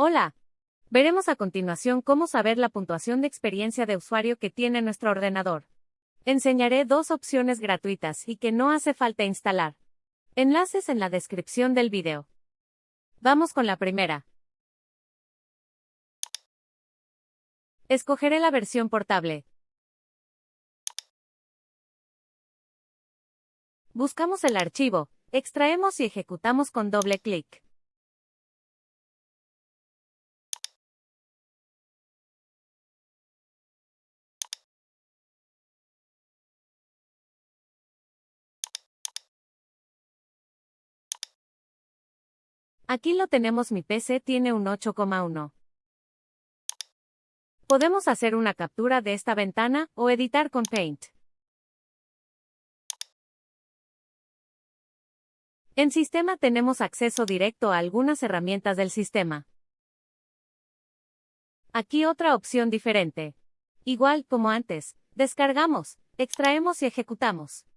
Hola. Veremos a continuación cómo saber la puntuación de experiencia de usuario que tiene nuestro ordenador. Enseñaré dos opciones gratuitas y que no hace falta instalar. Enlaces en la descripción del video. Vamos con la primera. Escogeré la versión portable. Buscamos el archivo, extraemos y ejecutamos con doble clic. Aquí lo tenemos mi PC tiene un 8,1. Podemos hacer una captura de esta ventana o editar con Paint. En sistema tenemos acceso directo a algunas herramientas del sistema. Aquí otra opción diferente. Igual como antes, descargamos, extraemos y ejecutamos.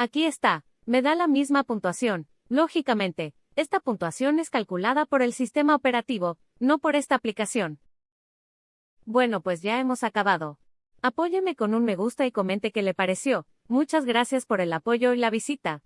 Aquí está, me da la misma puntuación. Lógicamente, esta puntuación es calculada por el sistema operativo, no por esta aplicación. Bueno, pues ya hemos acabado. Apóyeme con un me gusta y comente qué le pareció. Muchas gracias por el apoyo y la visita.